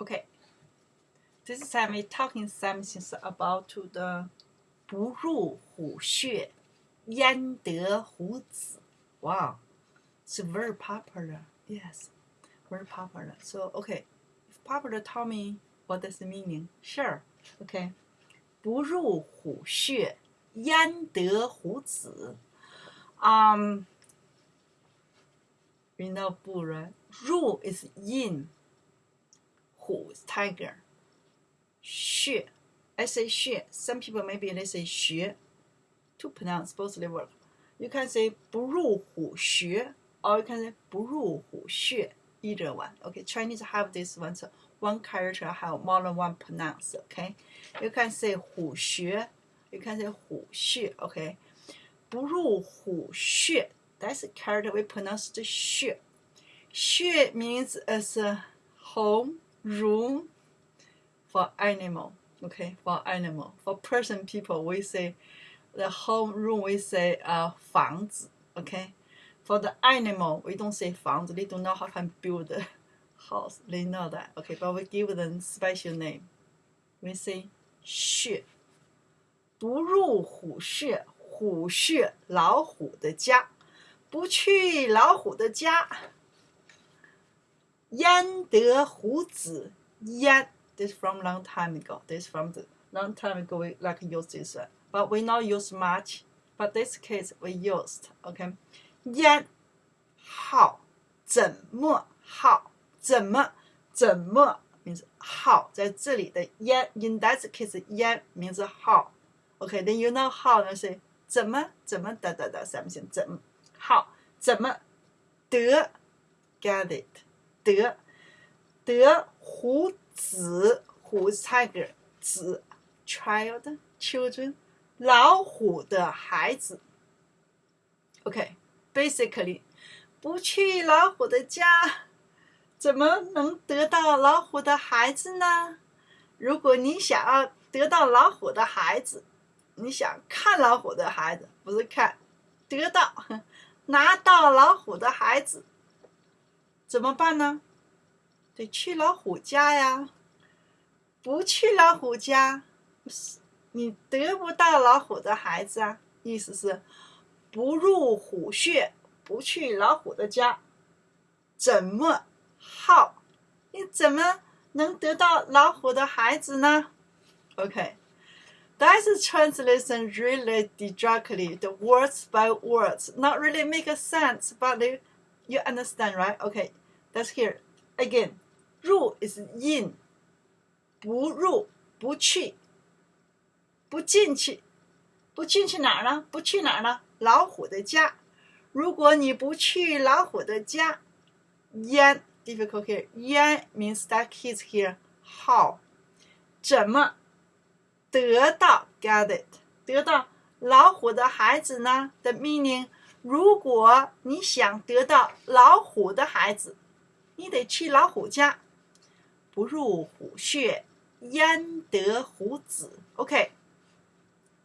Okay. This time we talking something about to the 不入虎穴，焉得虎子。Wow, it's very popular. Yes, very popular. So okay, if popular, tell me what does it meaning? Sure. Okay. 不入虎穴，焉得虎子。Um, we know 不 right? 入 is in. 虎 is tiger. 穴 I say 穴 Some people maybe they say 穴 to pronounce both they work. You can say 不入虎穴 or you can say 不入虎穴 either one. Okay, Chinese have this one so one character have more than one pronounce. Okay, you can say 虎穴 you can say 虎穴 Okay, 不入虎穴 that's the character we pronounce the 穴 Xue means as a home, room for animal. Okay, for animal. For person, people, we say the home room, we say uh, 房子. Okay, for the animal, we don't say 房子. They don't know how to build a house. They know that. Okay, but we give them special name. We say 穴。不入虎穴，虎穴老虎的家，不去老虎的家。 焉得虎子焉 this from long time ago. This from the long time ago we like use this one. But we not use much. But this case we used. Okay. 焉好怎么好怎么怎么 means 好，在这里的 yan in that case yan means 好。Okay, then you know how 呢是怎么怎么的的的 something 怎好怎么得 get it。得得虎子虎 tiger 子 child children 老虎的孩子。OK，basically，不去老虎的家，怎么能得到老虎的孩子呢？如果你想要得到老虎的孩子，你想看老虎的孩子，不是看，得到拿到老虎的孩子，怎么办呢？得去老虎家呀，不去老虎家，你得不到老虎的孩子啊。意思是，不入虎穴，不去老虎的家，怎么好？你怎么能得到老虎的孩子呢？OK。That's translation really directly, the words by words, not really make a sense, but you understand, right? Okay, that's here. Again, 入 is in，不入不去，不进去，不进去哪儿呢？不去哪儿呢？老虎的家。如果你不去老虎的家，焉 difficult here，焉 means that he's here how，怎么得到 get it 得到老虎的孩子呢？The meaning，如果你想得到老虎的孩子， 你得去老虎家。不入虎穴，焉得虎子？Okay.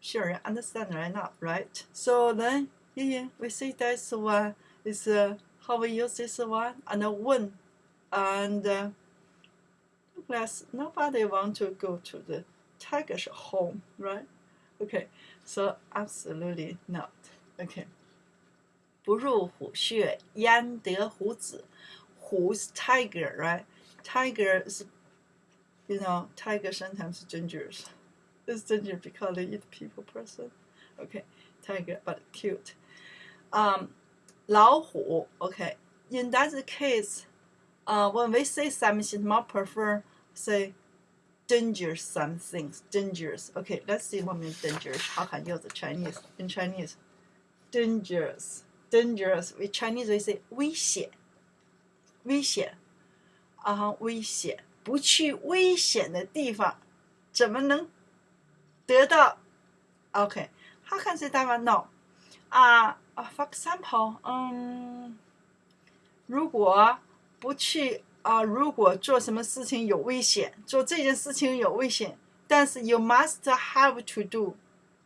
Sure, you understand right now, right? So then, yeah, yeah, we see this one is uh, how we use this one and uh, when, and uh, class nobody want to go to the tiger's home, right? Okay, so absolutely not. Okay. 不入虎穴，焉得虎子 ？Who's tiger, right? tiger is, you know, tiger sometimes dangerous. It's dangerous because they eat people person. Okay, tiger, but cute. Um, 老虎, okay. In that case, uh, when we say something, more prefer say dangerous some things, dangerous. Okay, let's see what means dangerous. How can use the Chinese in Chinese? Dangerous, dangerous. In Chinese we say 危险， 危险。啊，危险！不去危险的地方，怎么能得到？OK，how can say that one？No，啊啊，for example，嗯，如果不去啊，如果做什么事情有危险，做这件事情有危险，但是 you must have to do。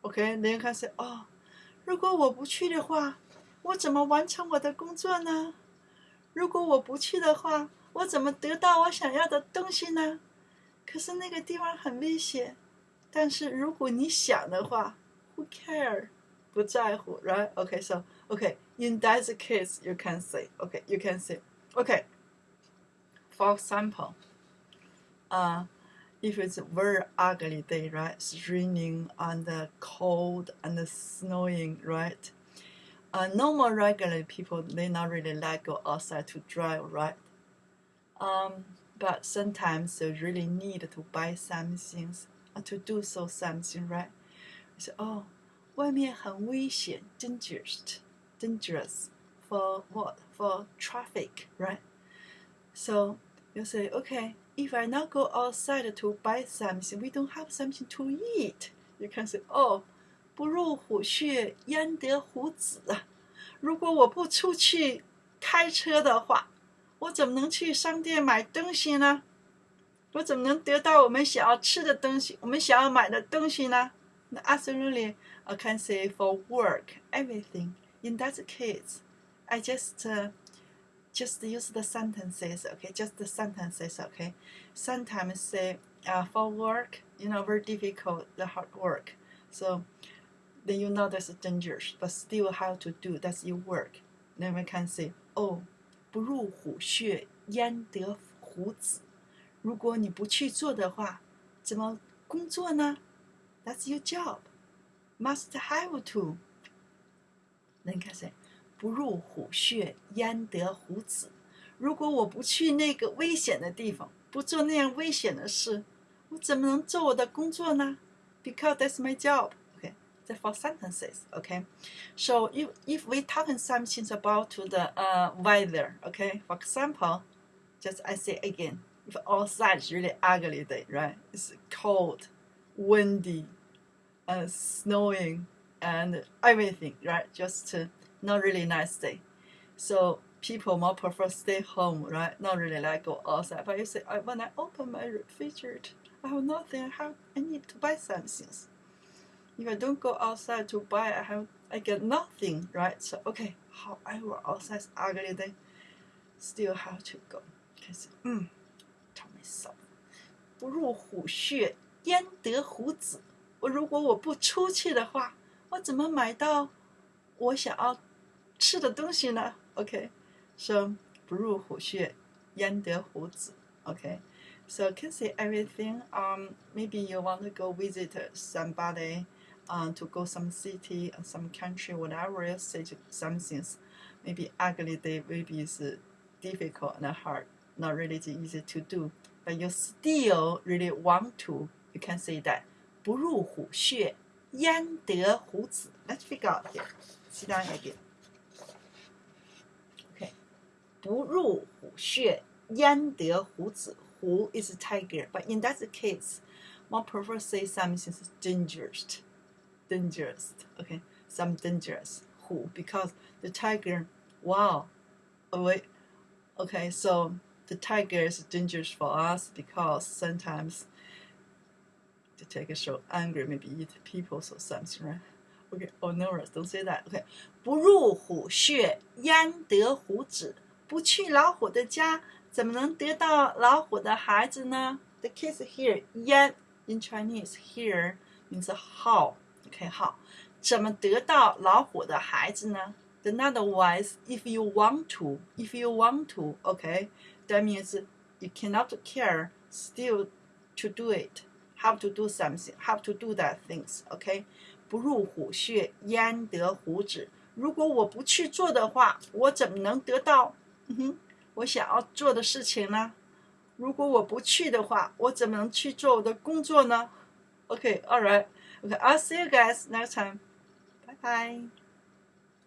OK，then can say，哦，如果我不去的话，我怎么完成我的工作呢？如果我不去的话， 我怎么得到我想要的东西呢？可是那个地方很危险。但是如果你想的话，Who care？不在乎，right? Okay, so okay, in that case, you can say, okay, you can say, okay. For example, uh, if it's a very ugly day, right? It's raining and cold and snowing, right? Uh, normal regular people they not really like go outside to drive, right? Um, but sometimes they really need to buy some things or to do so something, right? So, oh, 外面很危险，dangerous, dangerous for what? For traffic, right? So you say, okay, if I not go outside to buy something, we don't have something to eat. You can say, oh, 不入虎穴，焉得虎子啊！如果我不出去开车的话，我怎么能去商店买东西呢？我怎么能得到我们想要吃的东西，我们想要买的东西呢？Absolutely. I can say for work, everything. In that case, I just uh, just use the sentences, okay? Just the sentences, okay? Sometimes say uh, for work, you know, very difficult, the hard work. So then you know that's dangerous, but still have to do. That's your work. Then we can say, oh, 不入虎穴，焉得虎子？如果你不去做的话，怎么工作呢？That's your job must have to。那你看谁？不入虎穴，焉得虎子？如果我不去那个危险的地方，不做那样危险的事，我怎么能做我的工作呢？Because that's my job. Four sentences. Okay, so if if we talking something about to the uh weather. Okay, for example, just I say again, if outside is really ugly day, right? It's cold, windy uh, snowing and everything, right? Just uh, not really nice day. So people more prefer stay home, right? Not really like go outside. But you say, when I open my refrigerator, I have nothing. I have I need to buy some things. If I don't go outside to buy, I have I get nothing, right? So okay, however outside ugly day, still have to go. Because mm, tell myself, 不入虎穴，焉得虎子？我如果我不出去的话，我怎么买到我想要吃的东西呢？OK，so 不入虎穴，焉得虎子？OK，so can say everything. Um, maybe you want to go visit somebody, um, to go some city or some country, whatever. You say some things. Maybe ugly day, maybe is difficult and hard, not really easy to do, but you still really want to. You can say that. 不入虎穴，焉得虎子？Let's figure out here. Sit down again. Okay. 不入虎穴，焉得虎子？Hu is a tiger, but in that case, one prefer say something is dangerous. Dangerous. Okay. Some dangerous. Hu because the tiger, wow. Wait. Okay, so the tiger is dangerous for us because sometimes to take a show angry, maybe eat people or something, right? Okay, oh no, don't say that. Okay, 不入虎穴，焉得虎子？不去老虎的家，怎么能得到老虎的孩子呢？The case here, 焉 in Chinese here means how. OK，好怎么得到老虎的孩子呢？Then otherwise, if you want to, if you want to, OK. That means you cannot care still to do it have to do something, have to do that things, OK？不入虎穴，焉得虎子？如果我不去做的话，我怎么能得到嗯哼我想要做的事情呢？如果我不去的话，我怎么能去做我的工作呢？OK，all right right，OK，I'll see you guys next time. Bye bye.